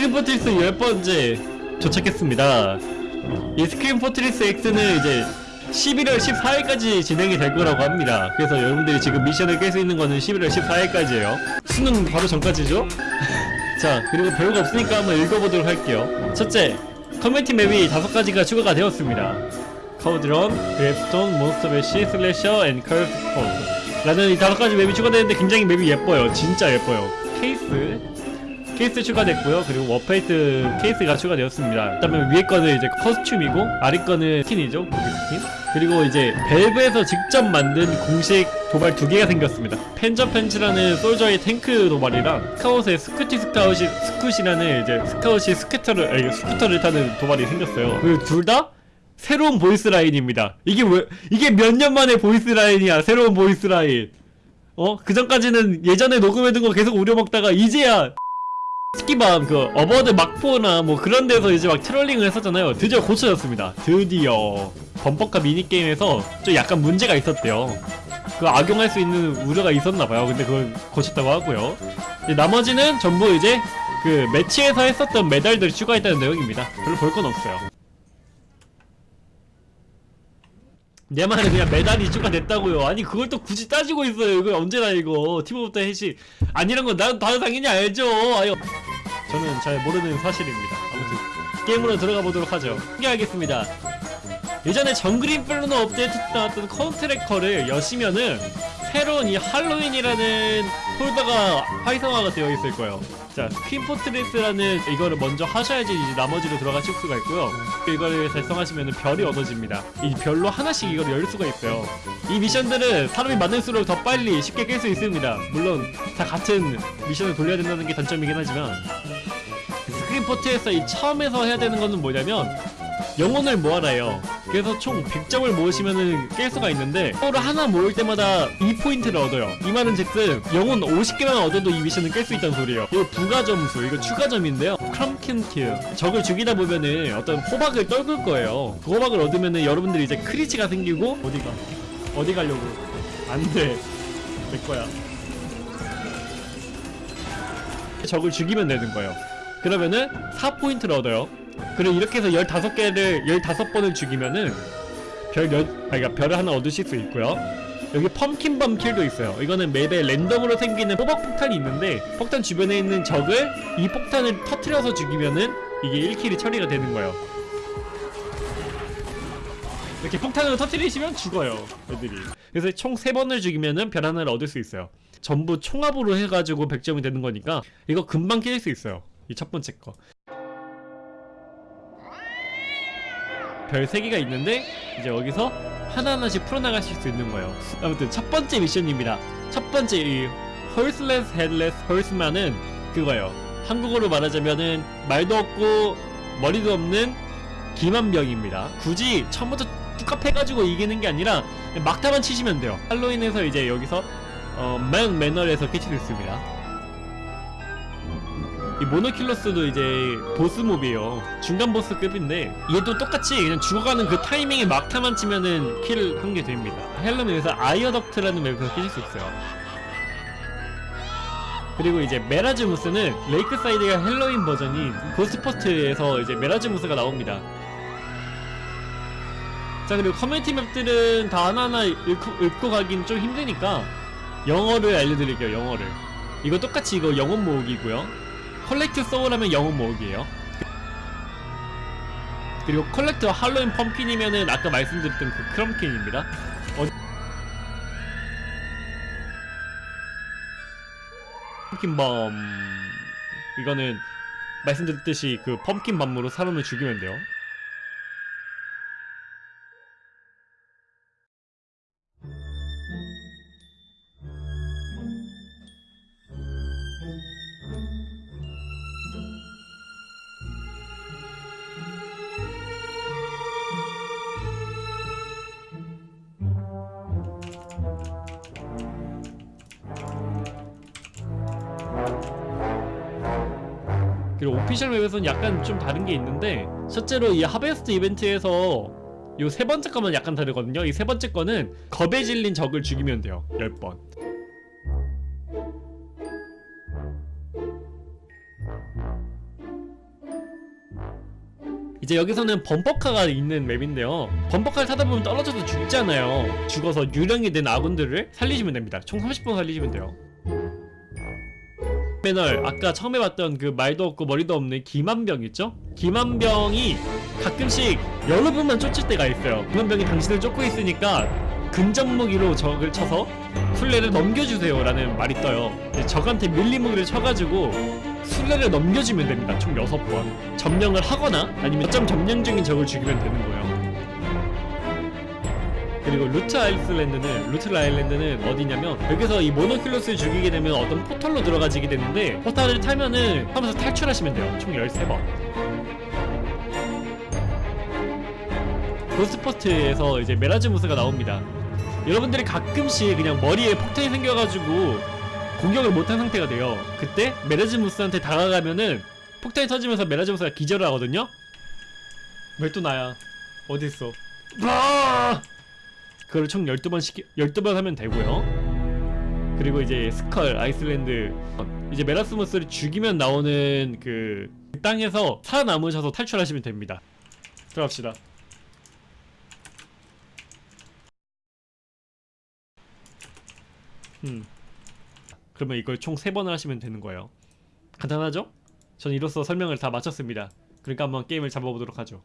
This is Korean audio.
Scream Fortress 10번째 도착했습니다. 이 Scream Fortress X는 이제 11월 14일까지 진행이 될 거라고 합니다. 그래서 여러분들이 지금 미션을 깰 수 있는 거는 11월 14일까지예요. 수능 바로 전까지죠? 자 그리고 별거 없으니까 한번 읽어보도록 할게요. 첫째 커뮤니티 맵이 다섯 가지가 추가가 되었습니다. Cauldron, Gravestone, Monster Bash, Slasher, 앤폰 라는 이 다섯 가지 맵이 추가되는데 굉장히 맵이 예뻐요. 진짜 예뻐요. 케이스 케이스 추가됐고요. 그리고 War Paint 케이스가 추가되었습니다. 그 다음에 위에 거는 이제 costume이고 아래 거는 스킨이죠? 고기 스킨? 그리고 이제 밸브에서 직접 만든 공식 도발 두 개가 생겼습니다. Panzer Pants라는 솔저의 탱크 도발이랑 스카웃의 Scooty 스카웃이 Scooty라는 이제 스카웃이 스쿠터를 아니 스쿠터를 타는 도발이 생겼어요. 그리고 둘다 새로운 voice line입니다. 이게 왜 이게 몇 년 만에 voice line이야 새로운 voice line. 어? 그 전까지는 예전에 녹음해둔 거 계속 우려먹다가 이제야 스키밤 그 어버드 막포나 뭐 그런 데서 이제 막 trolling을 했었잖아요. 드디어 고쳐졌습니다. 드디어. 범퍼카 미니게임에서 좀 약간 문제가 있었대요. 그 악용할 수 있는 우려가 있었나봐요. 근데 그걸 고쳤다고 하고요. 나머지는 전부 이제 그 매치에서 했었던 메달들이 추가했다는 내용입니다. 별로 볼 건 없어요. 내 말은 그냥 메달이 추가됐다고요. 아니 그걸 또 굳이 따지고 있어요. 이거 언제나 이거 team of the 해시 아니란 건 나도 다들 당연히 알죠. 아유 저는 잘 모르는 사실입니다. 아무튼 게임으로 들어가 보도록 하죠. 소개하겠습니다. 예전에 Jungle Inferno 업데이트 때 나왔던 ConTracker를 여시면은 새로운 이 할로윈이라는 폴더가 활성화가 되어 있을 거예요. 자 Scream Fortress라는 이거를 먼저 하셔야지 이제 나머지로 들어가실 수가 있고요. 이거를 달성하시면 별이 얻어집니다. 이 별로 하나씩 이걸 열 수가 있어요. 이 미션들은 사람이 많을수록 더 빨리 쉽게 깰 수 있습니다. 물론 다 같은 미션을 돌려야 된다는 게 단점이긴 하지만 Scream Fortress에서 이 처음에서 해야 되는 거는 뭐냐면 영혼을 모아라요. 그래서 총 100점을 모으시면은 깰 수가 있는데 서로 하나 모을 때마다 2포인트를 얻어요. 이 말은 즉슨 영혼 50개만 얻어도 이 미션을 깰 수 있다는 소리예요. 이거 부가 점수 이거 추가 점인데요. Crumpkin kill 적을 죽이다 보면은 어떤 호박을 떨굴 거예요. 그 호박을 얻으면은 여러분들이 이제 크리치가 생기고 어디가 어디 가려고? 안돼. 내 거야. 적을 죽이면 되는 거예요 그러면은 4포인트를 얻어요. 그리고 이렇게 해서 15개를 15번을 죽이면은 별 열, 아 그러니까 별을 하나 얻으실 수 있고요. 여기 펌킨범 킬도 있어요. 이거는 맵에 랜덤으로 생기는 호박 폭탄이 있는데 폭탄 주변에 있는 적을 이 폭탄을 터트려서 죽이면은 이게 1킬이 처리가 되는 거예요. 이렇게 폭탄으로 터트리시면 죽어요 애들이. 그래서 총 3번을 죽이면은 별 하나를 얻을 수 있어요. 전부 총합으로 해가지고 100점이 되는 거니까 이거 금방 깰 수 있어요 이 첫 번째 거. 별 3개가 있는데 이제 여기서 하나하나씩 풀어나가실 수 있는 거예요. 아무튼 첫 번째 미션입니다. 첫 번째 이 헐슬레스 헤드레스 헐스만은 그거예요. 한국어로 말하자면은 말도 없고 머리도 없는 기마병입니다. 굳이 처음부터 뚝갑 해가지고 이기는 게 아니라 막타만 치시면 돼요. 할로윈에서 이제 여기서 어, Mann Manor에서 캐치 됐습니다 이 Monoculus도 이제 보스몹이에요. 중간 보스급인데 얘도 똑같이 그냥 죽어가는 그 타이밍에 막타만 치면은 킬한게 됩니다. 헬름에서 Eyeaduct라는 맵에서 킬수 있어요. 그리고 이제 메라즈무스는 Lakeside가 헬로윈 버전인 Ghost Fort에서 이제 메라즈무스가 나옵니다. 자 그리고 커뮤니티 map들은 다 하나하나 읽고, 읽고 가긴 좀 힘드니까 영어를 알려드릴게요 영어를. 이거 똑같이 이거 영혼 모으기고요 collect soul 하면 영혼 모으기예요. 그리고 collect Halloween pumpkin이면은 아까 말씀드렸던 그 크럼킨입니다. 어... 펌킨범 이거는 말씀드렸듯이 그 펌킨 밤으로 사람을 죽이면 돼요 그리고 오피셜 맵에서는 약간 좀 다른 게 있는데 첫째로 이 하베스트 이벤트에서 이 세 번째 거만 약간 다르거든요. 이 세 번째 거는 겁에 질린 적을 죽이면 돼요. 10번. 이제 여기서는 범퍼카가 있는 맵인데요. 범퍼카를 타다 보면 떨어져서 죽잖아요. 죽어서 유령이 된 아군들을 살리시면 됩니다. 총 30분 살리시면 돼요 패널. 아까 처음에 봤던 그 말도 없고 머리도 없는 김한병 있죠? 김한병이 가끔씩 여러 분만 쫓을 때가 있어요. 김한병이 당신을 쫓고 있으니까 근접 무기로 적을 쳐서 술래를 넘겨주세요 라는 말이 떠요. 적한테 밀림 무기를 쳐가지고 술래를 넘겨주면 됩니다. 총 6번. 점령을 하거나 아니면 점 점령 중인 적을 죽이면 되는 거예요 그리고 루트 아일슬랜드는 루트 아일랜드는 어디냐면 여기서 이 모노큘러스를 죽이게 되면 어떤 포털로 들어가지게 되는데 포탈을 타면은 하면서 탈출하시면 돼요. 총 13번. Ghost Fort에서 이제 메라즈무스가 나옵니다. 여러분들이 가끔씩 그냥 머리에 폭탄이 생겨가지고 공격을 못한 상태가 돼요. 그때 메라즈무스한테 다가가면은 폭탄이 터지면서 메라즈무스가 기절을 하거든요. 왜 또 나야? 어딨어? 아! 그걸 총 12번 시키 12번 하면 되고요. 그리고 이제 Skull Island 이제 메라스무스를 죽이면 나오는 그 땅에서 살아남으셔서 탈출하시면 됩니다. 들어갑시다. 음. 그러면 이걸 총 3번을 하시면 되는 거예요. 간단하죠? 전 이로써 설명을 다 마쳤습니다. 그러니까 한번 게임을 잡아보도록 하죠.